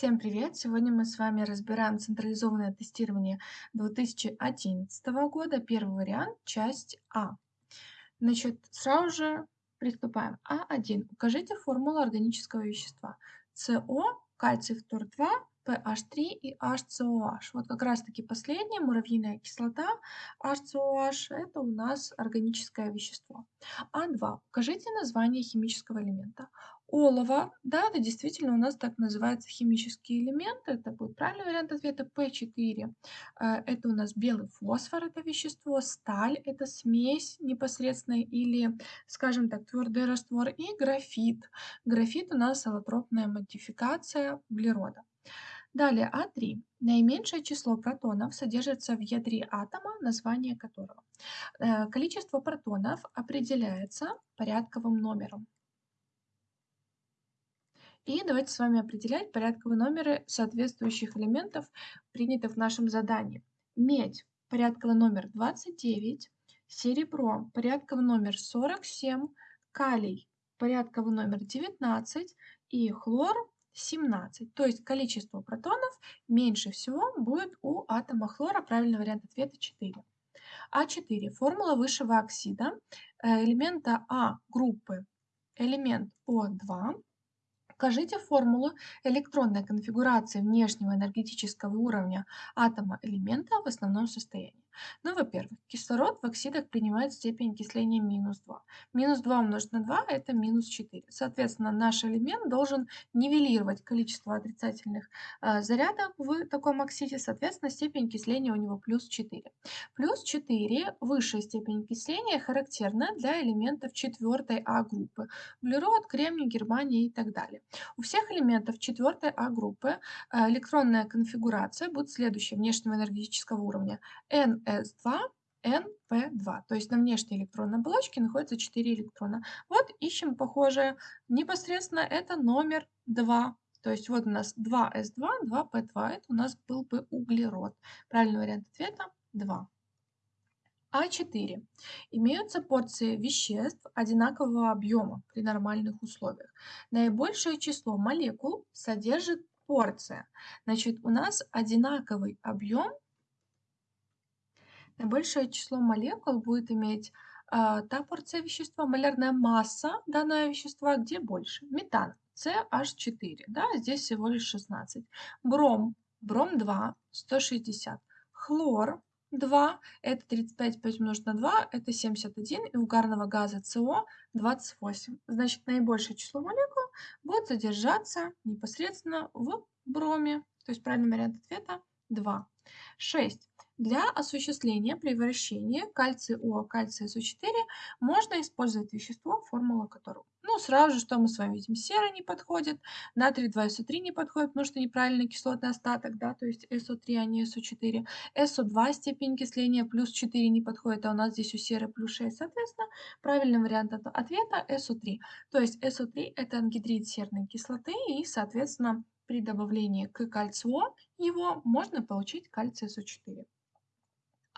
Всем привет! Сегодня мы с вами разбираем централизованное тестирование 2011 года, первый вариант, часть А. Значит, сразу же приступаем. А1. Укажите формулу органического вещества. СО, кальций фтор-2, PH3 и HCOH. Вот как раз таки последняя, муравьиная кислота, HCOH, это у нас органическое вещество. А2. Укажите название химического элемента. Олово, да, это действительно у нас так называется химический элемент, это будет правильный вариант ответа, P4. Э, это у нас белый фосфор, это вещество, сталь, это смесь непосредственно или, скажем так, твердый раствор, и графит. Графит у нас аллотропная модификация углерода. Далее А3. Наименьшее число протонов содержится в ядре атома, название которого. Э, количество протонов определяется порядковым номером. И давайте с вами определять порядковые номеры соответствующих элементов, принятых в нашем задании. Медь – порядковый номер 29, серебро – порядковый номер 47, калий – порядковый номер 19 и хлор 17. То есть количество протонов меньше всего будет у атома хлора. Правильный вариант ответа 4. А4. Формула высшего оксида э, элемента А группы элемент О2 Укажите формулу электронной конфигурации внешнего энергетического уровня атома элемента в основном состоянии. Ну, во-первых, кислород в оксидах принимает степень окисления минус 2. Минус 2 умножить на 2 – это минус 4. Соответственно, наш элемент должен нивелировать количество отрицательных э, зарядов в таком оксиде, соответственно, степень окисления у него плюс 4. Плюс 4 – высшая степень окисления характерна для элементов 4 А группы – углерод, кремний, германия и так далее. У всех элементов 4 А группы э, электронная конфигурация будет следующая внешнего энергетического уровня – N S2, NP2. То есть на внешней электронной оболочке находится 4 электрона. Вот ищем похожее. Непосредственно это номер 2. То есть вот у нас 2s2, 2p2. Это у нас был бы углерод. Правильный вариант ответа 2. А4. Имеются порции веществ одинакового объема при нормальных условиях. Наибольшее число молекул содержит порция. Значит, у нас одинаковый объем Наибольшее число молекул будет иметь а, та порция вещества, малярная масса данного вещества, где больше. Метан CH4, да, здесь всего лишь 16. Бром, бром 2, 160. Хлор 2, это 35, 5 умножить на 2, это 71, и угарного газа СО 28. Значит, наибольшее число молекул будет содержаться непосредственно в броме. То есть правильный вариант ответа 2. 6. Для осуществления превращения кальция-О, кальция-СО4 можно использовать вещество, формула которого. Ну, сразу же, что мы с вами видим, сера не подходит, натрий 2СО3 не подходит, потому что неправильный кислотный остаток, да, то есть СО3, а не СО4. СО2 степень окисления плюс 4 не подходит, а у нас здесь у серы плюс 6, соответственно, правильный вариант ответа СО3. То есть СО3 это ангидрид серной кислоты и, соответственно, при добавлении к кальцию его можно получить кальций СО4.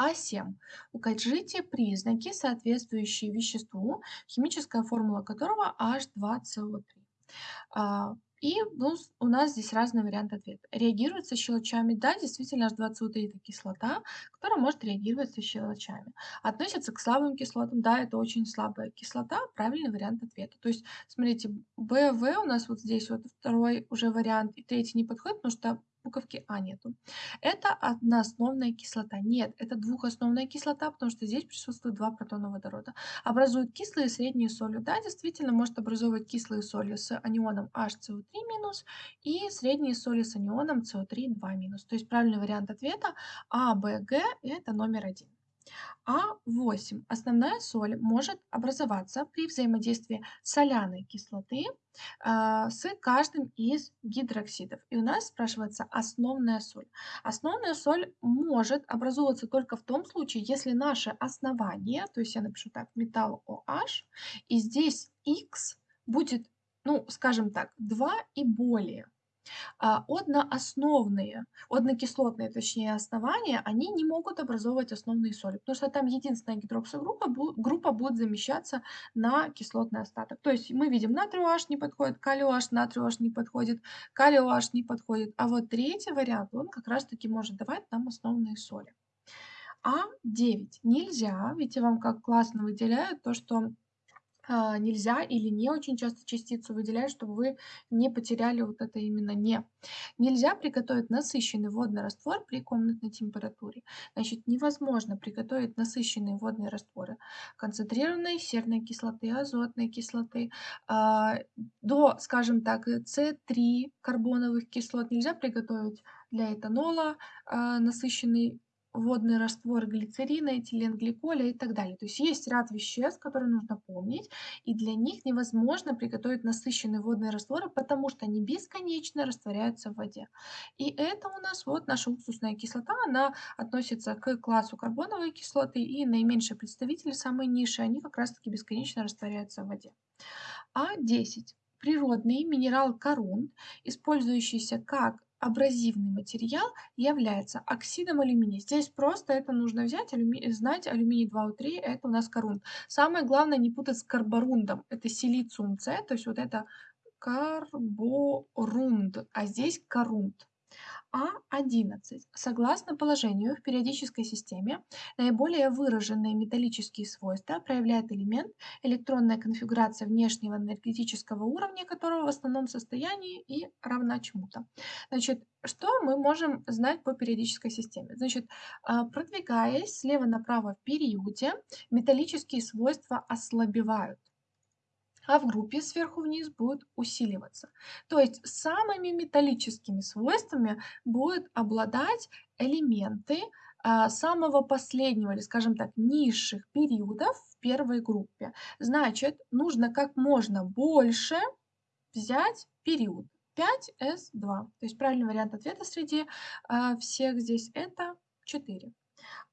А7. Укажите признаки, соответствующие веществу, химическая формула которого H2CO3. А, и ну, у нас здесь разные варианты ответа. Реагирует со щелочами. Да, действительно, H2CO3 это кислота, которая может реагировать со щелочами. Относится к слабым кислотам. Да, это очень слабая кислота. Правильный вариант ответа. То есть, смотрите, БВ у нас вот здесь вот второй уже вариант, и третий не подходит, потому что буковки А нету. Это одноосновная кислота. Нет, это двухосновная кислота, потому что здесь присутствует два протона водорода. Образуют кислые и средние соли. Да, действительно, может образовывать кислые соли с анионом HCO3- и средние соли с анионом CO3- 2-. То есть правильный вариант ответа А, Б, Г – это номер один. А8. Основная соль может образоваться при взаимодействии соляной кислоты э, с каждым из гидроксидов. И у нас спрашивается основная соль. Основная соль может образовываться только в том случае, если наше основание, то есть я напишу так, металл OH, и здесь X будет, ну, скажем так, 2 и более. А, одноосновные, однокислотные, точнее, основания, они не могут образовывать основные соли, потому что там единственная гидроксогруппа группа будет замещаться на кислотный остаток. То есть мы видим натрий OH не подходит, калий OH, натрий OH не подходит, калий OH не подходит. А вот третий вариант, он как раз таки может давать нам основные соли. А9 нельзя, я вам как классно выделяю то, что а, нельзя или не очень часто частицу выделяют, чтобы вы не потеряли вот это именно не. Нельзя приготовить насыщенный водный раствор при комнатной температуре. Значит, невозможно приготовить насыщенные водные растворы концентрированной серной кислоты, азотной кислоты, а, до, скажем так, С3 карбоновых кислот нельзя приготовить для этанола а, насыщенный водный раствор глицерина, этиленгликоля и так далее. То есть есть ряд веществ, которые нужно помнить, и для них невозможно приготовить насыщенные водные растворы, потому что они бесконечно растворяются в воде. И это у нас вот наша уксусная кислота, она относится к классу карбоновой кислоты, и наименьшие представители, самые низшие, они как раз-таки бесконечно растворяются в воде. А10 природный минерал корун, использующийся как абразивный материал является оксидом алюминия. Здесь просто это нужно взять, алюми... знать алюминий 2У3, это у нас корунд. Самое главное не путать с карборундом, это силициум С, то есть вот это карборунд, а здесь корунд. А11. Согласно положению в периодической системе, наиболее выраженные металлические свойства проявляет элемент, электронная конфигурация внешнего энергетического уровня которого в основном состоянии и равна чему-то. Значит, что мы можем знать по периодической системе? Значит, а, продвигаясь слева направо в периоде, металлические свойства ослабевают а в группе сверху вниз будет усиливаться. То есть самыми металлическими свойствами будут обладать элементы а, самого последнего, или, скажем так, низших периодов в первой группе. Значит, нужно как можно больше взять период 5s2. То есть правильный вариант ответа среди а, всех здесь это 4.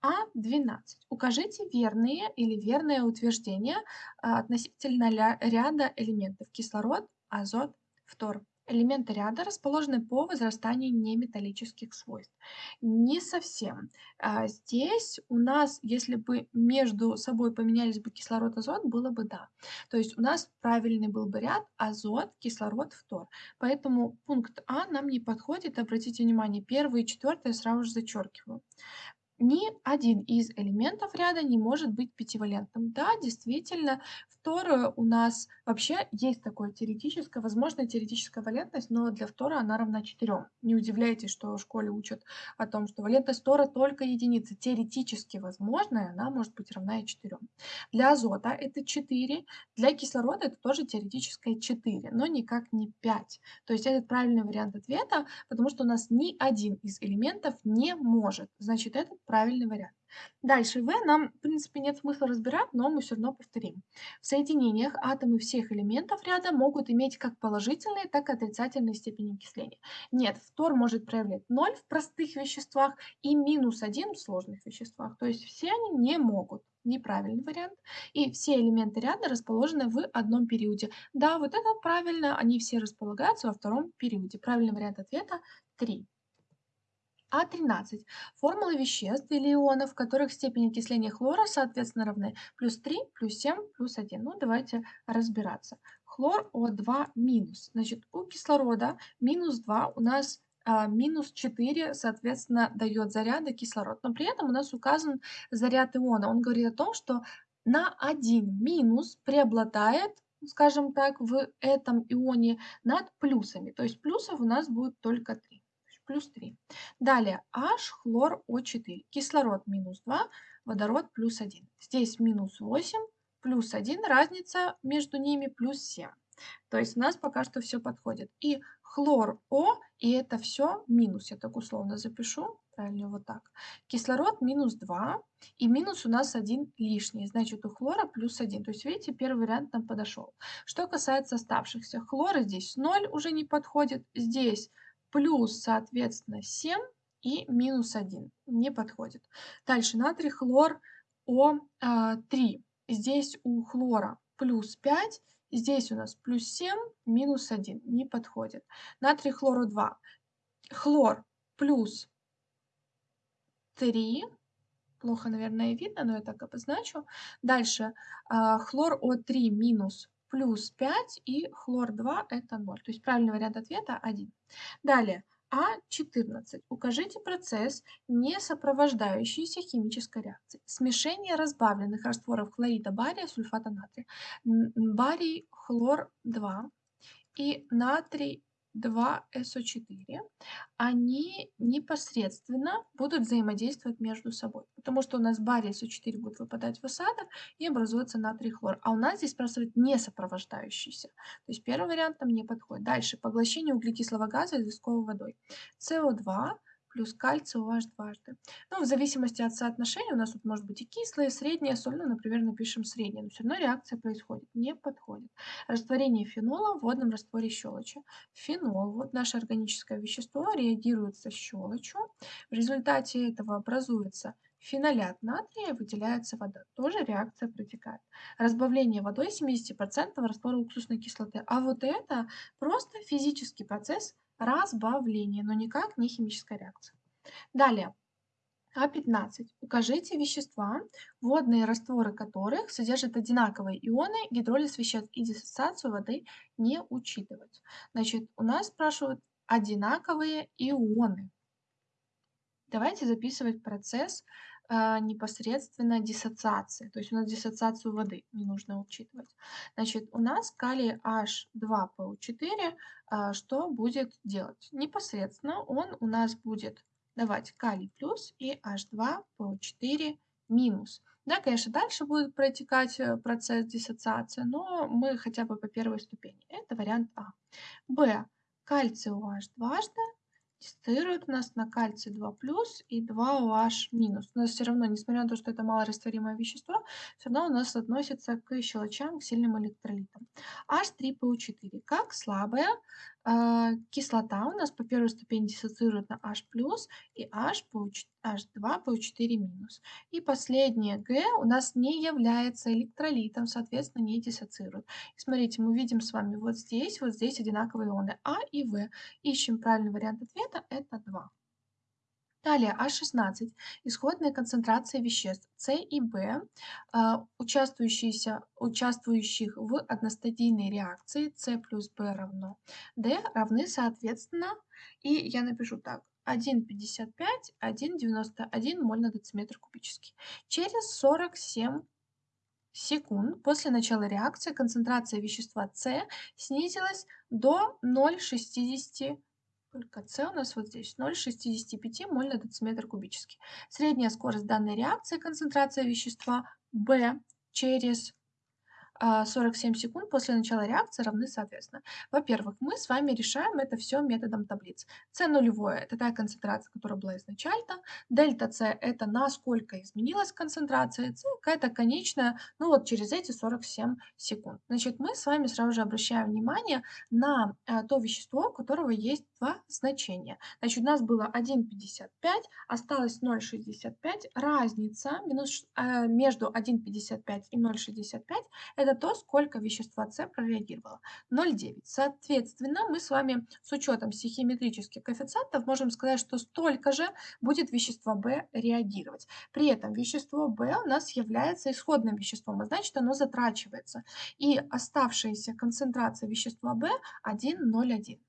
А12. Укажите верные или верное утверждение а, относительно ряда элементов кислород, азот, фтор. Элементы ряда расположены по возрастанию неметаллических свойств. Не совсем. А, здесь у нас, если бы между собой поменялись бы кислород, азот, было бы да. То есть у нас правильный был бы ряд азот, кислород, фтор. Поэтому пункт А нам не подходит. Обратите внимание, первый и я сразу же зачеркиваю ни один из элементов ряда не может быть пятивалентным. Да, действительно, фтора у нас вообще есть такое теоретическое, возможно, теоретическая валентность, но для фтора она равна 4. Не удивляйтесь, что в школе учат о том, что валентность фтора только единица. Теоретически возможная, она может быть равна и 4. Для азота это 4, для кислорода это тоже теоретическое 4, но никак не 5. То есть это правильный вариант ответа, потому что у нас ни один из элементов не может. Значит, этот правильный вариант. Дальше В нам, в принципе, нет смысла разбирать, но мы все равно повторим. В соединениях атомы всех элементов ряда могут иметь как положительные, так и отрицательные степени окисления. Нет, фтор может проявлять 0 в простых веществах и минус 1 в сложных веществах. То есть все они не могут. Неправильный вариант. И все элементы ряда расположены в одном периоде. Да, вот это правильно, они все располагаются во втором периоде. Правильный вариант ответа 3. А13. Формулы веществ или ионов, в которых степень окисления хлора соответственно равны плюс 3, плюс 7, плюс 1. Ну, давайте разбираться. Хлор О2 минус. Значит, у кислорода минус 2 у нас а, минус 4, соответственно, дает заряда кислород. Но при этом у нас указан заряд иона. Он говорит о том, что на 1 минус преобладает скажем так, в этом ионе над плюсами. То есть плюсов у нас будет только 3 плюс 3. Далее H, хлор, О4. Кислород минус 2, водород плюс 1. Здесь минус 8, плюс 1, разница между ними плюс 7. То есть у нас пока что все подходит. И хлор О, и это все минус. Я так условно запишу. Правильно, вот так. Кислород минус 2, и минус у нас 1 лишний. Значит, у хлора плюс 1. То есть, видите, первый вариант нам подошел. Что касается оставшихся. Хлора здесь 0 уже не подходит. Здесь плюс, соответственно, 7 и минус 1. Не подходит. Дальше натрий хлор О3. А, Здесь у хлора плюс 5 Здесь у нас плюс 7, минус 1. Не подходит. Натрий хлору 2. Хлор плюс 3. Плохо, наверное, видно, но я так обозначу. Дальше а, хлор О3 минус плюс 5 и хлор 2 это 0. То есть правильный вариант ответа 1. Далее. А14. Укажите процесс, не сопровождающийся химической реакцией. Смешение разбавленных растворов хлорида бария, сульфата натрия. Барий, хлор 2 и натрий 2СО4, они непосредственно будут взаимодействовать между собой. Потому что у нас барий СО4 будет выпадать в осадок и образуется натрий хлор. А у нас здесь спрашивают не сопровождающийся. То есть первый вариант нам не подходит. Дальше. Поглощение углекислого газа известковой водой. СО2 плюс кальций OH дважды. Ну, в зависимости от соотношения, у нас тут может быть и кислая, и средняя соль, ну, например, напишем средняя, но все равно реакция происходит, не подходит. Растворение фенола в водном растворе щелочи. Фенол, вот наше органическое вещество, реагирует со щелочью. В результате этого образуется фенолят натрия, выделяется вода. Тоже реакция протекает. Разбавление водой 70% раствора уксусной кислоты. А вот это просто физический процесс разбавления, но никак не химическая реакция. Далее. А15. Укажите вещества, водные растворы которых содержат одинаковые ионы, гидролиз веществ и диссоциацию воды не учитывать. Значит, у нас спрашивают одинаковые ионы. Давайте записывать процесс непосредственно диссоциации. То есть у нас диссоциацию воды не нужно учитывать. Значит, у нас калий H2PO4 а, что будет делать? Непосредственно он у нас будет давать калий плюс и H2PO4 минус. Да, конечно, дальше будет протекать э, процесс диссоциации, но мы хотя бы по первой ступени. Это вариант А. Б. Кальций OH дважды у нас на кальций 2 плюс и 2 OH минус. У нас все равно, несмотря на то, что это малорастворимое вещество, все равно у нас относится к щелочам, к сильным электролитам. H3PO4 как слабая э, кислота у нас по первой ступени диссоциирует на H+, и H по, H2PO4-. минус. И последнее Г у нас не является электролитом, соответственно, не диссоциирует. Смотрите, мы видим с вами вот здесь, вот здесь одинаковые ионы А и В. Ищем правильный вариант ответа, это 2. Далее А16. Исходная концентрация веществ С и В, а, участвующих в одностадийной реакции С плюс В равно Д равны соответственно, и я напишу так, 1,55, 1,91 моль на дециметр кубический. Через 47 секунд после начала реакции концентрация вещества С снизилась до 0,60 только С у нас вот здесь 0,65 моль на дециметр кубический. Средняя скорость данной реакции, концентрация вещества В через 47 а, секунд после начала реакции равны соответственно. Во-первых, мы с вами решаем это все методом таблиц. С нулевое – это та концентрация, которая была изначально. Дельта С – это насколько изменилась концентрация. С – какая-то конечная, ну вот через эти 47 секунд. Значит, мы с вами сразу же обращаем внимание на а, то вещество, у которого есть два значения. Значит, у нас было 1,55, осталось 0,65. Разница э, между 1,55 и 0,65 – это это то, сколько вещества С прореагировало. 0,9. Соответственно, мы с вами с учетом стихиометрических коэффициентов можем сказать, что столько же будет вещество В реагировать. При этом вещество В у нас является исходным веществом, а значит оно затрачивается. И оставшаяся концентрация вещества В 1,01.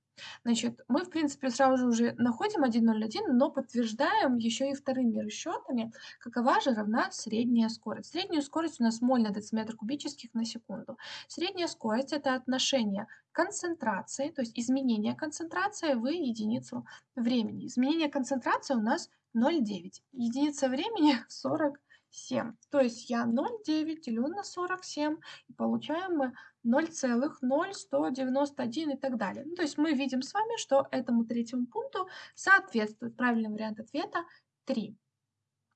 Значит, мы, в принципе, сразу же уже находим 1,01, но подтверждаем еще и вторыми расчетами, какова же равна средняя скорость. Средняя скорость у нас моль на дециметр кубических на секунду. Средняя скорость – это отношение концентрации, то есть изменение концентрации в единицу времени. Изменение концентрации у нас 0,9. Единица времени 40 7. То есть я 0,9 делю на 47, и получаем мы 0,0191 и так далее. Ну, то есть мы видим с вами, что этому третьему пункту соответствует правильный вариант ответа 3.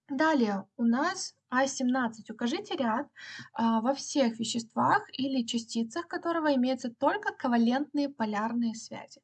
Далее у нас А17. Укажите ряд а, во всех веществах или частицах которого имеются только ковалентные полярные связи.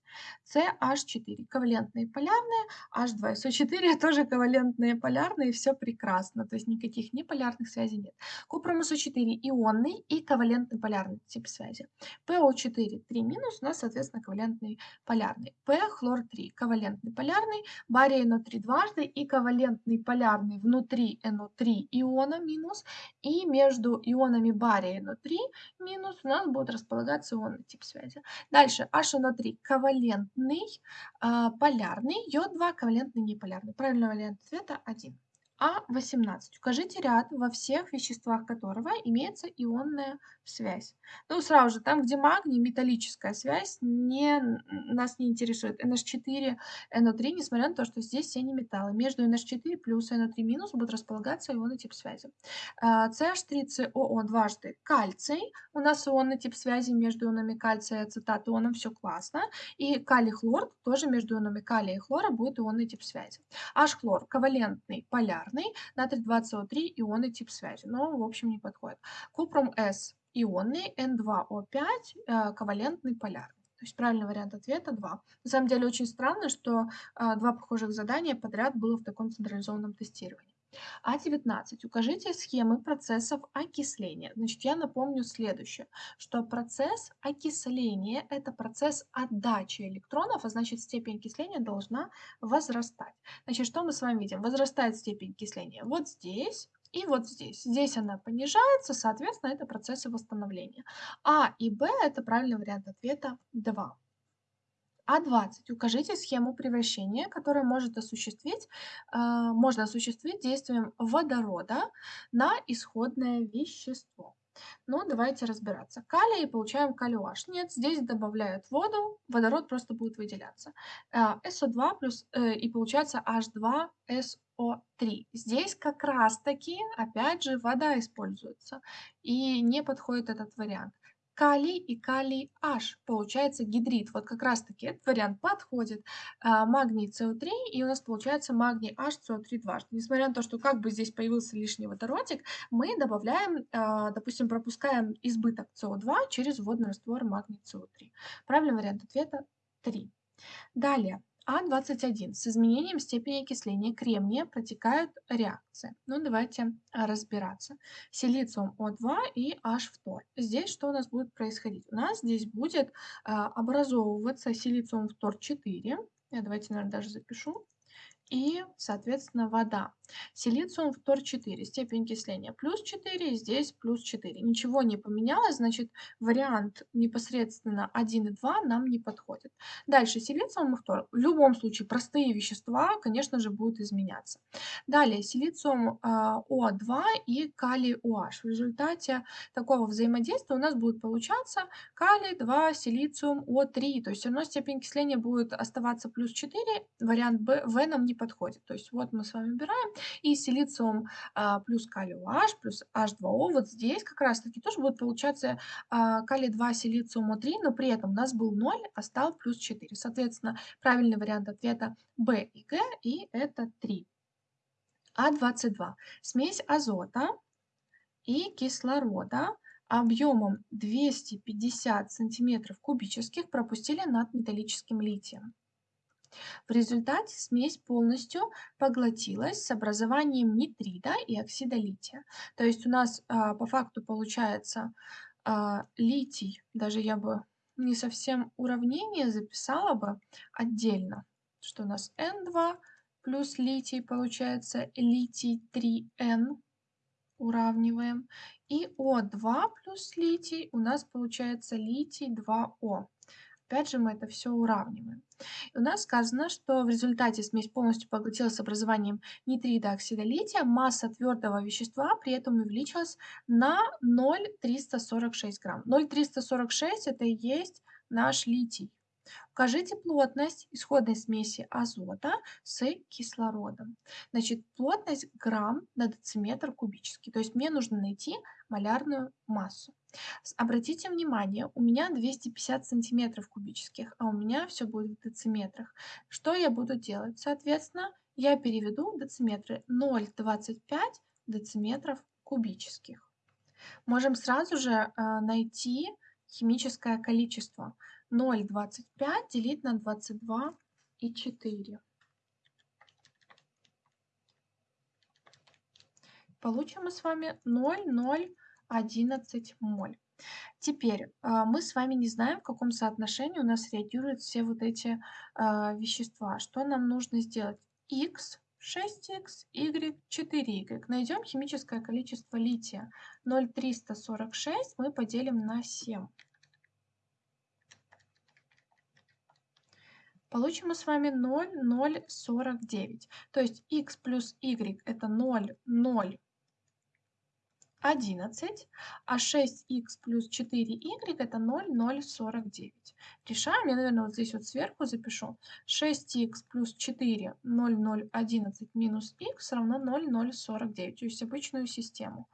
CH4 ковалентные полярные, H2SO4 тоже ковалентные полярные, все прекрасно, то есть никаких неполярных связей нет. Купрум SO4 ионный и ковалентный полярный тип связи. PO4 3 минус у нас, соответственно, ковалентный полярный. P хлор 3 ковалентный полярный, барий NO3 дважды и ковалентный полярный внутри NO3 ион иона минус, и между ионами бария и NO3 минус у нас будет располагаться ионный тип связи. Дальше HNO3 ковалентный, э, полярный, йод-2 ковалентный неполярный. Правильный вариант ответа 1. А18. Укажите ряд, во всех веществах которого имеется ионная связь. Ну, сразу же, там, где магний, металлическая связь, не, нас не интересует. NH4, NO3, несмотря на то, что здесь все не металлы. Между NH4 плюс и NO3 минус будут располагаться ионный тип связи. CH3COO дважды кальций. У нас ионный тип связи между ионами кальция и ацетат ионом, все классно. И калий-хлор, тоже между ионами калия и хлора будет ионный тип связи. H-хлор, ковалентный, полярный полярный, натрий 2СО3 ионный тип связи, но в общем не подходит. Купрум С ионный, N2O5 э, ковалентный полярный. То есть правильный вариант ответа 2. На самом деле очень странно, что э, два похожих задания подряд было в таком централизованном тестировании. А19. Укажите схемы процессов окисления. Значит, я напомню следующее, что процесс окисления – это процесс отдачи электронов, а значит степень окисления должна возрастать. Значит, что мы с вами видим? Возрастает степень окисления вот здесь, и вот здесь. Здесь она понижается, соответственно, это процессы восстановления. А и Б – это правильный вариант ответа 2. А20. Укажите схему превращения, которая может осуществить, э, можно осуществить действием водорода на исходное вещество. Ну, давайте разбираться. Калий, получаем калий-OH. Нет, здесь добавляют воду, водород просто будет выделяться. СО2 плюс, э, и получается H2SO3. Здесь как раз-таки, опять же, вода используется. И не подходит этот вариант калий и калий H. Получается гидрид. Вот как раз таки этот вариант подходит. А, магний СО3 и у нас получается магний H СО3 дважды. Несмотря на то, что как бы здесь появился лишний водородик, мы добавляем, а, допустим, пропускаем избыток СО2 через водный раствор магний СО3. Правильный вариант ответа 3. Далее. А21. С изменением степени окисления кремния протекают реакции. Ну, давайте а, разбираться. Силициум О2 и H2. Здесь что у нас будет происходить? У нас здесь будет а, образовываться силициум фтор 4. Я давайте, наверное, даже запишу и, соответственно, вода. Силициум фтор 4, степень окисления плюс 4, здесь плюс 4. Ничего не поменялось, значит, вариант непосредственно 1 и 2 нам не подходит. Дальше, силициум и фтор. В любом случае, простые вещества, конечно же, будут изменяться. Далее, силициум а, О2 и калий OH. В результате такого взаимодействия у нас будет получаться калий 2, силициум О3. То есть все равно степень окисления будет оставаться плюс 4, вариант В нам не подходит. То есть вот мы с вами убираем, и силициум а, плюс калий OH плюс H2O, вот здесь как раз-таки тоже будет получаться а, калий 2, силициум О3, но при этом у нас был 0, а стал плюс 4. Соответственно, правильный вариант ответа B и Г, и это 3. А22. Смесь азота и кислорода объемом 250 сантиметров кубических пропустили над металлическим литием. В результате смесь полностью поглотилась с образованием нитрида и оксида лития. То есть у нас а, по факту получается а, литий, даже я бы не совсем уравнение записала бы отдельно, что у нас N2 плюс литий получается литий 3N, уравниваем. И О2 плюс литий у нас получается литий 2О. Опять же мы это все уравниваем. И у нас сказано, что в результате смесь полностью поглотилась с образованием нитрида оксида лития, масса твердого вещества при этом увеличилась на 0,346 грамм. 0,346 это и есть наш литий. Укажите плотность исходной смеси азота с кислородом. Значит, плотность грамм на дециметр кубический. То есть мне нужно найти малярную массу. Обратите внимание, у меня 250 сантиметров кубических, а у меня все будет в дециметрах. Что я буду делать? Соответственно, я переведу дециметры 0,25 дециметров кубических. Можем сразу же э, найти химическое количество. 0,25 делить на 22 и 4. Получим мы с вами 0,011 моль. Теперь а, мы с вами не знаем, в каком соотношении у нас реагируют все вот эти а, вещества. Что нам нужно сделать? X 6х, y 4y. Найдем химическое количество лития. 0,346 мы поделим на 7. Получим мы с вами 0,049. То есть x плюс y это 0,0 11, а 6х плюс 4y это 0,049. Решаем, я, наверное, вот здесь вот сверху запишу. 6х плюс 4, 0,011 минус х равно 0,049, то есть обычную систему.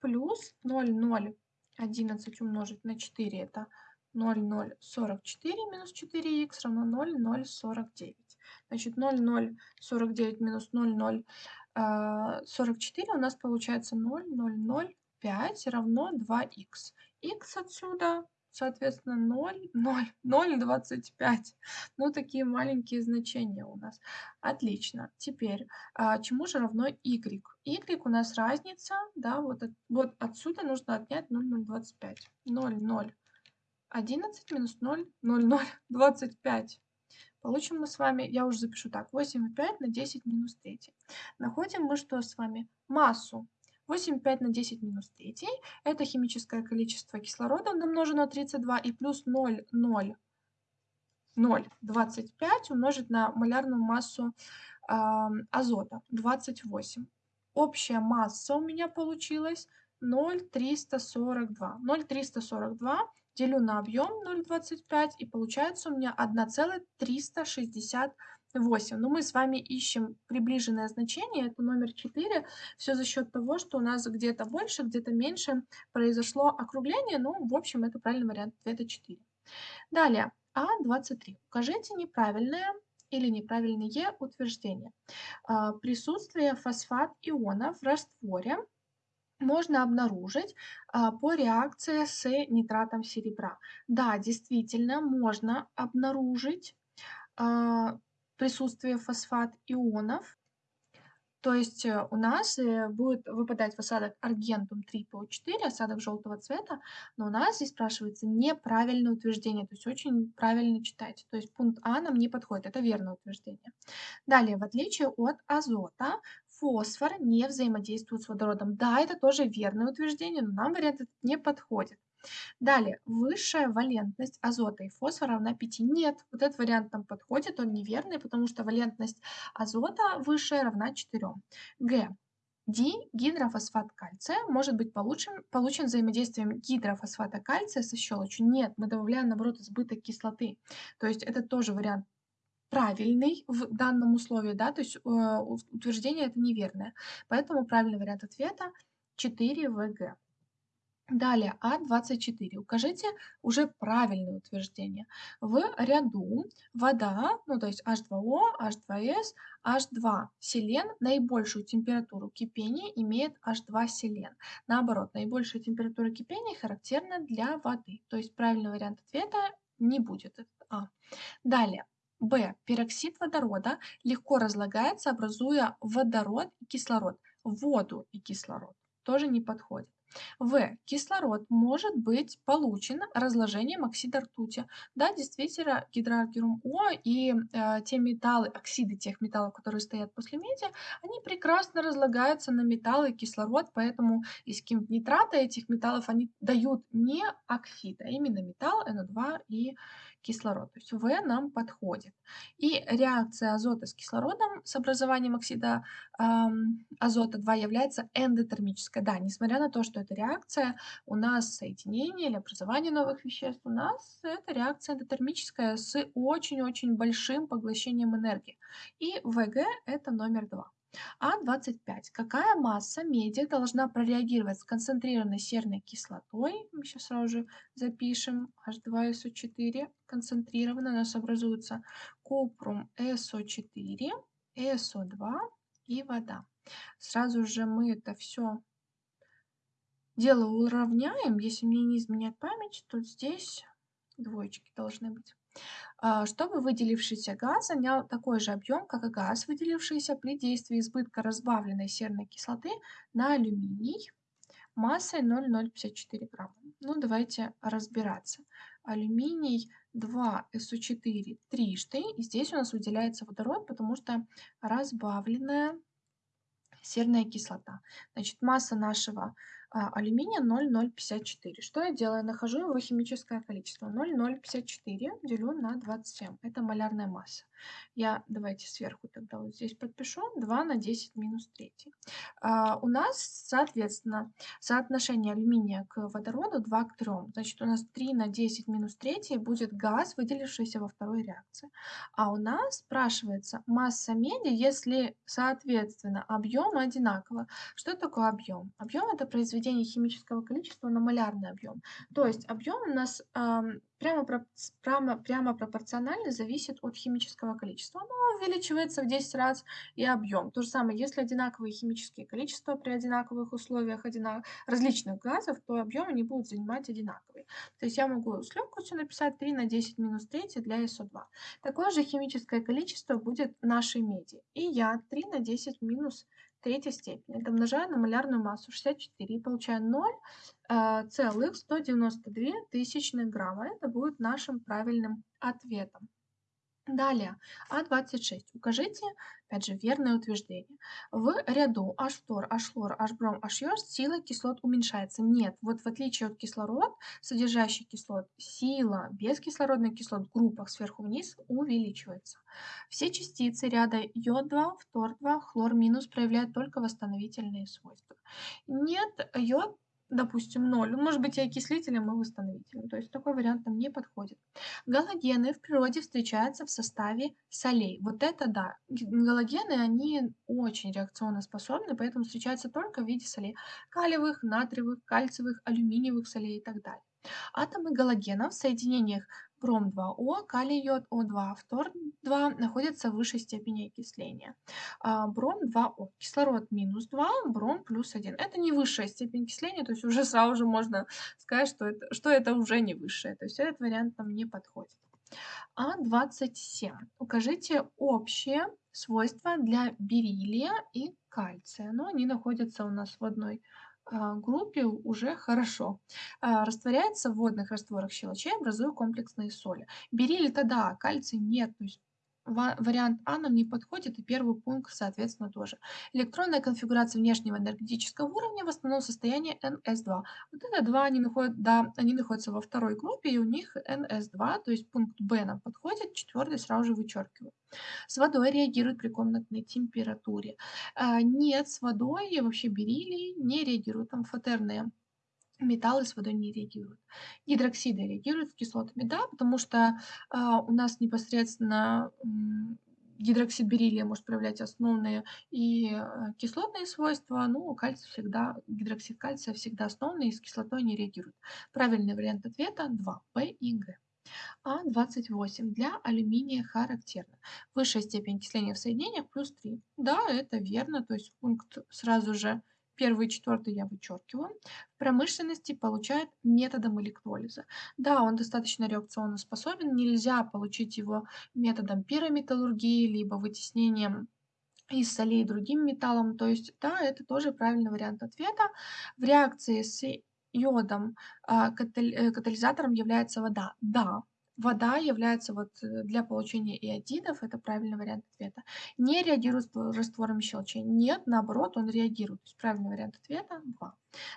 Плюс 0,011 умножить на 4 это 0,044 минус 4х равно 0,049. Значит, 0,049 минус 0,0 44 а, у нас получается 0,005 равно 2х. х отсюда, соответственно, 0, 0, 0,25. Ну, такие маленькие значения у нас. Отлично. Теперь, а, чему же равно y? y у нас разница, да, вот, от, вот отсюда нужно отнять 0,025. 0,011 минус 0,0025. Получим мы с вами, я уже запишу так, 8,5 на 10 минус 3. Находим мы что с вами? Массу. 8,5 на 10 минус 3 – это химическое количество кислорода умножено на 32 и плюс 0,0 0,25 умножить на малярную массу э, азота 28. Общая масса у меня получилась 0,342. 0,342 делю на объем 0,25 и получается у меня 1,368. Но мы с вами ищем приближенное значение, это номер 4. Все за счет того, что у нас где-то больше, где-то меньше произошло округление. Ну, в общем, это правильный вариант ответа 4. Далее, А23. Укажите неправильное или неправильные утверждения. А, присутствие фосфат-ионов в растворе можно обнаружить а, по реакции с нитратом серебра. Да, действительно, можно обнаружить а, присутствие фосфат-ионов. То есть э, у нас э, будет выпадать в осадок аргентум 3PO4, осадок желтого цвета, но у нас здесь спрашивается неправильное утверждение, то есть очень правильно читать. То есть пункт А нам не подходит, это верное утверждение. Далее, в отличие от азота, фосфор не взаимодействует с водородом. Да, это тоже верное утверждение, но нам вариант этот не подходит. Далее, высшая валентность азота и фосфора равна 5. Нет, вот этот вариант нам подходит, он неверный, потому что валентность азота высшая равна 4. Г. Дигидрофосфат кальция может быть получен, получен взаимодействием гидрофосфата кальция со щелочью. Нет, мы добавляем, наоборот, избыток кислоты. То есть это тоже вариант правильный в данном условии, да, то есть э, утверждение это неверное. Поэтому правильный вариант ответа 4 ВГ. Далее, А24. Укажите уже правильное утверждение. В ряду вода, ну то есть H2O, H2S, H2 селен наибольшую температуру кипения имеет H2 селен. Наоборот, наибольшая температура кипения характерна для воды. То есть правильный вариант ответа не будет. А. Далее, Б. Пероксид водорода легко разлагается, образуя водород и кислород. Воду и кислород тоже не подходит. В. Кислород может быть получен разложением оксида ртути. Да, действительно, гидроаргирум О и э, те металлы, оксиды тех металлов, которые стоят после меди, они прекрасно разлагаются на металлы и кислород, поэтому из нитрата этих металлов они дают не оксид, а именно металл NO2 и кислород. То есть В нам подходит. И реакция азота с кислородом с образованием оксида эм, азота 2 является эндотермической. Да, несмотря на то, что это реакция, у нас соединение или образование новых веществ, у нас это реакция эндотермическая с очень-очень большим поглощением энергии. И ВГ это номер 2. А25. Какая масса меди должна прореагировать с концентрированной серной кислотой? Мы сейчас сразу же запишем H2SO4. Концентрированно у нас образуется купрум SO4, SO2 и вода. Сразу же мы это все дело уравняем. Если мне не изменяет память, то здесь двоечки должны быть. А, чтобы выделившийся газ занял такой же объем, как и газ, выделившийся при действии избытка разбавленной серной кислоты на алюминий массой 0,054 грамма. Ну, давайте разбираться. Алюминий 2SO4 трижды. И здесь у нас выделяется водород, потому что разбавленная серная кислота. Значит, масса нашего алюминия 0,054. Что я делаю? Нахожу его химическое количество. 0,054 делю на 27. Это малярная масса. Я давайте сверху тогда вот здесь подпишу. 2 на 10 минус 3. А, у нас, соответственно, соотношение алюминия к водороду 2 к 3. Значит, у нас 3 на 10 минус 3 будет газ, выделившийся во второй реакции. А у нас спрашивается масса меди, если, соответственно, объем одинаково. Что такое объем? Объем это произведение химического количества на малярный объем. То есть объем у нас прямо, прямо, прямо пропорционально зависит от химического количества. Оно увеличивается в 10 раз и объем. То же самое, если одинаковые химические количества при одинаковых условиях одинак... различных газов, то объем они будут занимать одинаковый. То есть я могу с легкостью написать 3 на 10 минус 3 для СО2. Такое же химическое количество будет нашей меди. И я 3 на 10 минус третьей степени. Это умножаю на малярную массу 64 и получаю 0 э, целых 192 тысячных грамма. Это будет нашим правильным ответом. Далее, А26. Укажите, опять же, верное утверждение. В ряду H2, H-хлор, H-бром, H-йод сила кислот уменьшается. Нет, вот в отличие от кислород, содержащий кислот, сила бескислородных кислот в группах сверху вниз увеличивается. Все частицы ряда йод-2, фтор-2, хлор- проявляют только восстановительные свойства. Нет, йод допустим, 0. Он может быть и окислителем, и восстановителем. То есть такой вариант нам не подходит. Галогены в природе встречаются в составе солей. Вот это да. Галогены, они очень реакционно способны, поэтому встречаются только в виде солей. Калиевых, натриевых, кальциевых, алюминиевых солей и так далее. Атомы галогенов в соединениях бром-2О, калий-йод О2, фтор-2 находятся в высшей степени окисления. А, бром-2О, кислород минус 2, бром плюс 1. Это не высшая степень окисления, то есть уже сразу же можно сказать, что это, что это уже не высшая. То есть этот вариант нам не подходит. А27. Укажите общие свойства для бериллия и кальция. Но они находятся у нас в одной группе уже хорошо. А, растворяется в водных растворах щелочей, образуя комплексные соли. Бериллий-то кальций нет, то есть вариант А нам не подходит, и первый пункт, соответственно, тоже. Электронная конфигурация внешнего энергетического уровня в основном состоянии NS2. Вот это два, они, находят, да, они находятся во второй группе, и у них NS2, то есть пункт Б нам подходит, четвертый сразу же вычеркиваю. С водой реагирует при комнатной температуре. А, нет, с водой вообще бериллий не реагируют, амфотерные металлы с водой не реагируют. Гидроксиды реагируют с кислотами, да, потому что а, у нас непосредственно м, гидроксид бериллия может проявлять основные и а, кислотные свойства, ну, кальций всегда, гидроксид кальция всегда основный, и с кислотой не реагирует. Правильный вариант ответа 2, П и Г. А28 для алюминия характерно. Высшая степень окисления в соединениях плюс 3. Да, это верно, то есть пункт сразу же Первый и четвертый я вычеркиваю. В промышленности получают методом электролиза. Да, он достаточно реакционно способен. Нельзя получить его методом пирометаллургии, либо вытеснением из солей другим металлом. То есть, да, это тоже правильный вариант ответа. В реакции с йодом а, э, катализатором является вода. Да, Вода является вот э, для получения иодидов, это правильный вариант ответа. Не реагирует с раствором щелочей. Нет, наоборот, он реагирует. Правильный вариант ответа 2.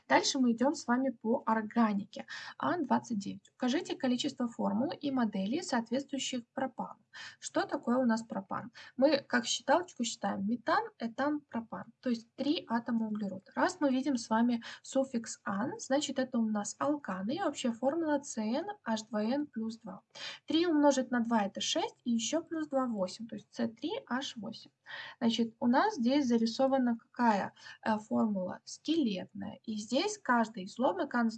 Дальше мы идем с вами по органике. А29. Укажите количество формул и моделей, соответствующих пропану. Что такое у нас пропан? Мы как считалочку считаем метан, этан, пропан. То есть три атома углерода. Раз мы видим с вами суффикс ан, значит это у нас алканы. И общая формула CnH2n плюс 2. 3 умножить на 2 это 6 и еще плюс 2 8. То есть C3H8. Значит, у нас здесь зарисована какая э, формула? Скелетная. И здесь каждый излом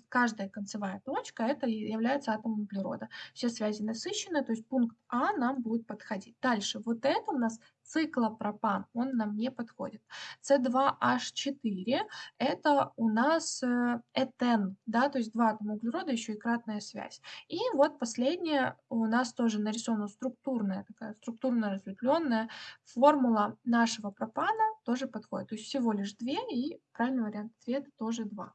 каждая концевая точка это является атомом углерода. Все связи насыщены, то есть пункт А нам будет подходить. Дальше, вот это у нас циклопропан, он нам не подходит. С2H4 это у нас э, этен, да, то есть два атома углерода, еще и кратная связь. И вот последнее у нас тоже нарисована структурная, такая структурно разветвленная формула нашего пропана тоже подходит. То есть всего лишь две, и правильный вариант ответа тоже два.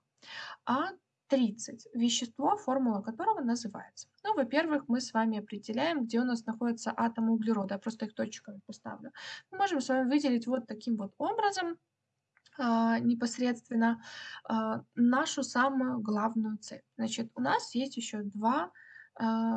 А 30. Вещество, формула которого называется. Ну, во-первых, мы с вами определяем, где у нас находятся атомы углерода. Я просто их точками поставлю. Мы можем с вами выделить вот таким вот образом а, непосредственно а, нашу самую главную цель. Значит, у нас есть еще два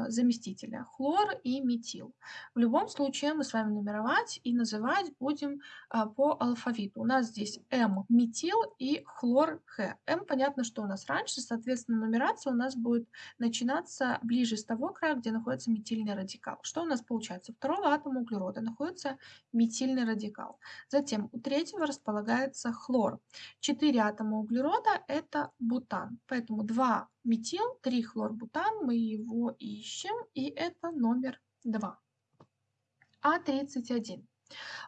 заместителя хлор и метил. В любом случае мы с вами нумеровать и называть будем а, по алфавиту. У нас здесь М метил и хлор Х. М понятно, что у нас раньше, соответственно, нумерация у нас будет начинаться ближе с того края, где находится метильный радикал. Что у нас получается? Второго атома углерода находится метильный радикал. Затем у третьего располагается хлор. Четыре атома углерода это бутан. Поэтому два метил, трихлорбутан, мы его ищем, и это номер 2. А31.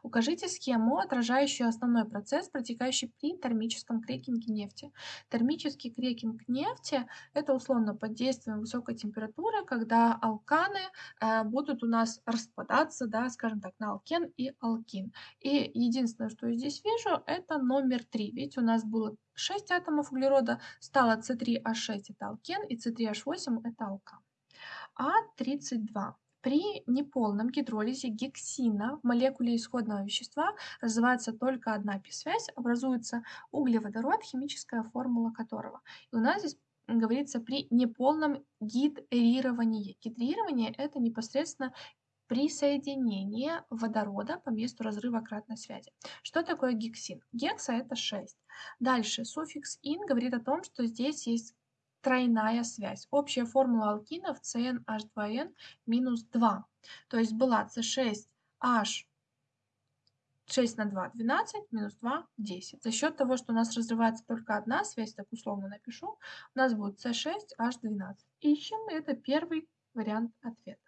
Укажите схему, отражающую основной процесс, протекающий при термическом крекинге нефти. Термический крекинг нефти – это условно под действием высокой температуры, когда алканы э, будут у нас распадаться, да, скажем так, на алкен и алкин. И единственное, что я здесь вижу, это номер 3. Видите, у нас было 6 атомов углерода, стало С3H6 – это алкен, и С3H8 – это алкан. А32. При неполном гидролизе гексина в молекуле исходного вещества развивается только одна пи-связь, образуется углеводород, химическая формула которого. И у нас здесь говорится при неполном гидрировании. Гидрирование – это непосредственно присоединение водорода по месту разрыва кратной связи. Что такое гексин? Гекса – это 6. Дальше суффикс «ин» говорит о том, что здесь есть тройная связь. Общая формула алкинов CnH2n минус 2. То есть была C6H 6 на 2 – 12, минус 2 – 10. За счет того, что у нас разрывается только одна связь, так условно напишу, у нас будет C6H12. Ищем, это первый вариант ответа.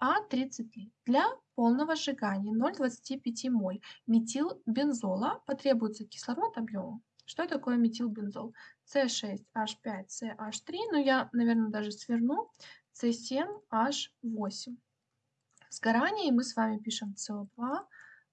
А33. Для полного сжигания 0,25 моль метилбензола потребуется кислород объемом что такое метилбензол? С6H5CH3, ну я, наверное, даже сверну, С7H8. Сгорание, и мы с вами пишем СО2,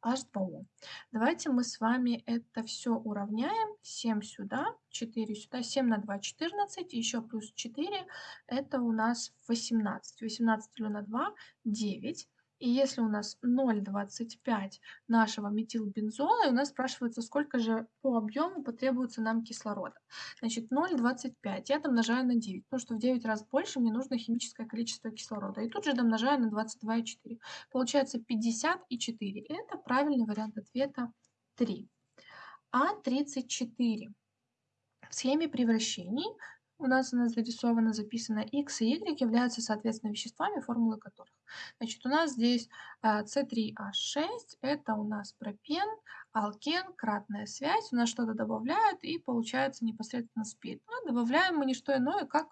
H2O. Давайте мы с вами это все уравняем. 7 сюда, 4 сюда, 7 на 2, 14, еще плюс 4, это у нас 18. 18 на 2, 9. И если у нас 0,25 нашего метилбензола, и у нас спрашивается, сколько же по объему потребуется нам кислорода. Значит, 0,25 я домножаю на 9, потому что в 9 раз больше мне нужно химическое количество кислорода. И тут же домножаю на 22,4. Получается 54. И это правильный вариант ответа 3. А34. В схеме превращений у нас она зарисована, записана x и y являются, соответственно, веществами, формулы которых. Значит, у нас здесь C3H6, это у нас пропен, алкен, кратная связь, у нас что-то добавляют и получается непосредственно спирт. А добавляем мы не что иное, как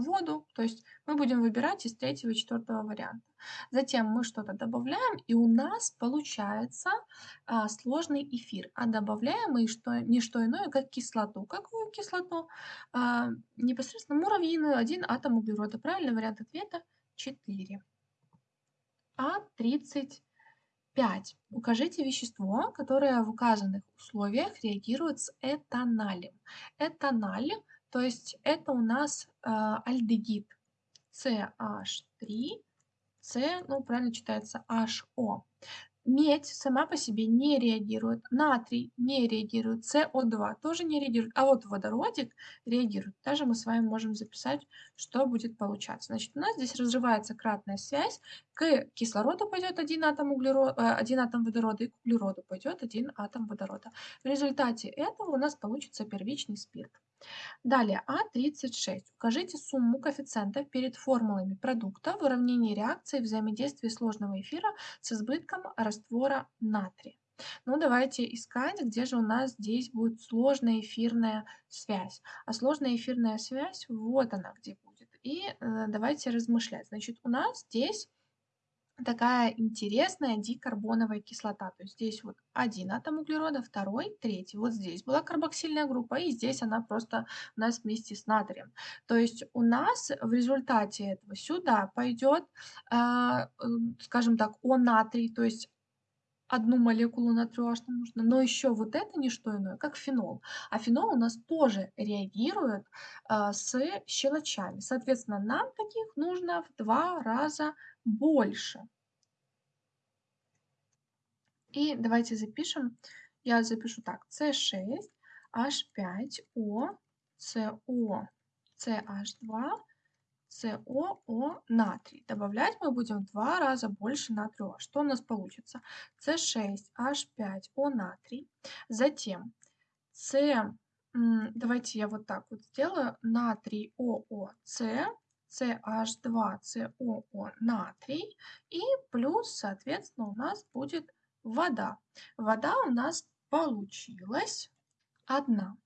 воду, то есть мы будем выбирать из третьего и четвертого варианта. Затем мы что-то добавляем, и у нас получается а, сложный эфир. А добавляем мы что, не что иное, как кислоту. Какую кислоту? А, непосредственно муравьиную, один атом углерода. Правильный вариант ответа 4. А35. Укажите вещество, которое в указанных условиях реагирует с этаналем. Этаналь то есть это у нас э, альдегид CH3, C, ну правильно читается HO. Медь сама по себе не реагирует, натрий не реагирует, СО2 тоже не реагирует, а вот водородик реагирует. Даже мы с вами можем записать, что будет получаться. Значит, у нас здесь разрывается кратная связь, к кислороду пойдет один атом, углерода, э, один атом водорода, и к углероду пойдет один атом водорода. В результате этого у нас получится первичный спирт. Далее, А36. Укажите сумму коэффициентов перед формулами продукта в уравнении реакции взаимодействия сложного эфира с избытком раствора натрия. Ну, давайте искать, где же у нас здесь будет сложная эфирная связь. А сложная эфирная связь, вот она где будет. И э, давайте размышлять. Значит, у нас здесь такая интересная дикарбоновая кислота. То есть здесь вот один атом углерода, второй, третий. Вот здесь была карбоксильная группа, и здесь она просто у нас вместе с натрием. То есть у нас в результате этого сюда пойдет, а, скажем так, О натрий, то есть одну молекулу натрию H нам нужно, но еще вот это не что иное, как фенол. А фенол у нас тоже реагирует а, с щелочами. Соответственно, нам таких нужно в два раза больше. И давайте запишем. Я запишу так. С6, H5O, CO, CH2, СОО натрий. Добавлять мы будем в два раза больше натрия. Что у нас получится? С6H5O натрий. Затем С, давайте я вот так вот сделаю, натрий ООС, CH2COO натрий и плюс, соответственно, у нас будет вода. Вода у нас получилась одна.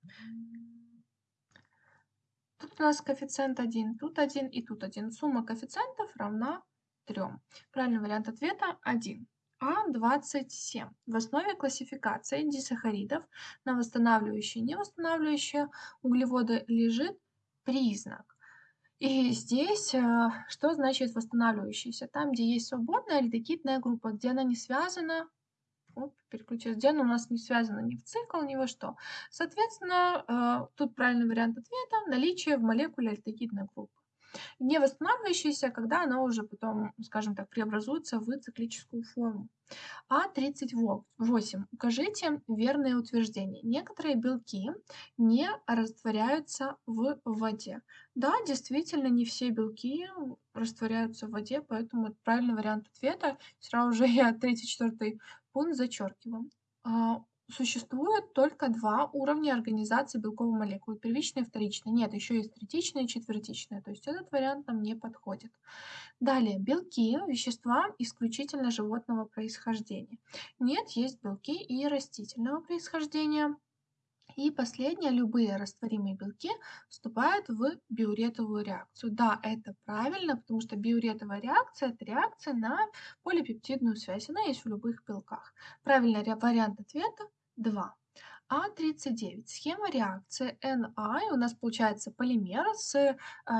Тут у нас коэффициент 1, тут 1 и тут 1. Сумма коэффициентов равна 3. Правильный вариант ответа 1. А27. В основе классификации дисахаридов на восстанавливающие и невосстанавливающие углеводы лежит признак. И здесь э, что значит восстанавливающийся? Там, где есть свободная альдегидная группа, где она не связана Оп, переключилась. Где у нас не связано ни в цикл, ни во что. Соответственно, э, тут правильный вариант ответа – наличие в молекуле альдегидной группы. Не восстанавливающаяся, когда она уже потом, скажем так, преобразуется в циклическую форму. А38. Укажите верное утверждение. Некоторые белки не растворяются в воде. Да, действительно, не все белки растворяются в воде, поэтому правильный вариант ответа. Сразу же я третий, четвертый пункт зачеркиваем. А, существует только два уровня организации белковой молекулы. Первичная и вторичная. Нет, еще есть третичная и четвертичная. То есть этот вариант нам не подходит. Далее, белки – вещества исключительно животного происхождения. Нет, есть белки и растительного происхождения. И последнее, любые растворимые белки вступают в биуретовую реакцию. Да, это правильно, потому что биуретовая реакция – это реакция на полипептидную связь. Она есть в любых белках. Правильный вариант ответа – 2. А39. Схема реакции Na, у нас получается полимер с э,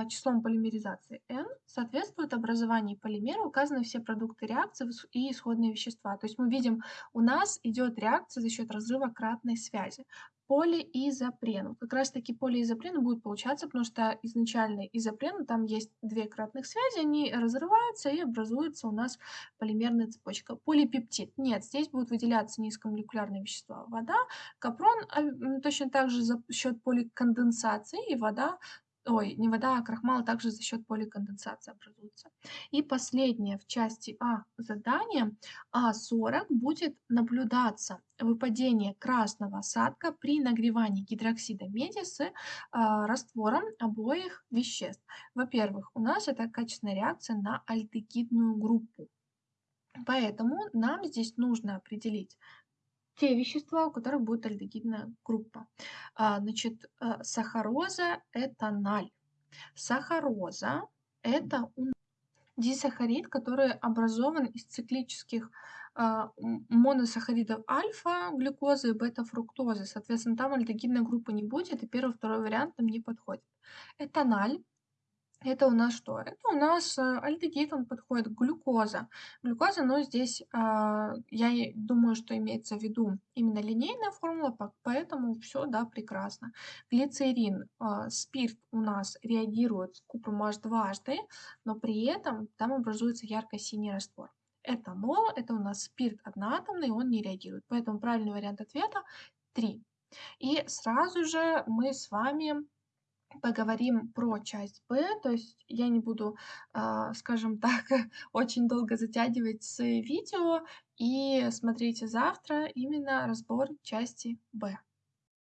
числом полимеризации n, соответствует образованию полимера, указаны все продукты реакции и исходные вещества. То есть мы видим, у нас идет реакция за счет разрыва кратной связи полиизопрен. Как раз таки полиизопрены будут получаться, потому что изначально изопрен, там есть две кратных связи, они разрываются и образуется у нас полимерная цепочка. Полипептид. Нет, здесь будут выделяться низкомолекулярные вещества. Вода, капрон а, точно так же за счет поликонденсации и вода ой, не вода, а крахмал также за счет поликонденсации образуется. И последнее в части А задания А40 будет наблюдаться выпадение красного осадка при нагревании гидроксида меди с а, раствором обоих веществ. Во-первых, у нас это качественная реакция на альдегидную группу. Поэтому нам здесь нужно определить те вещества, у которых будет альдегидная группа. А, значит, э, сахароза – это наль. Сахароза – это дисахарид, который образован из циклических а, моносахаридов альфа, глюкозы и бета-фруктозы. Соответственно, там альдегидной группы не будет, и первый, второй вариант нам не подходит. Этаналь это у нас что? Это у нас э, альдегид, он подходит, глюкоза. Глюкоза, но здесь а, я думаю, что имеется в виду именно линейная формула, поэтому все, да, прекрасно. Глицерин, а, спирт у нас реагирует с купром H2HD, но при этом там образуется ярко-синий раствор. Этанол, это у нас спирт одноатомный, он не реагирует. Поэтому правильный вариант ответа 3. И сразу же мы с вами поговорим про часть Б, то есть я не буду, а, скажем так, очень долго затягивать с видео, и смотрите завтра именно разбор части Б.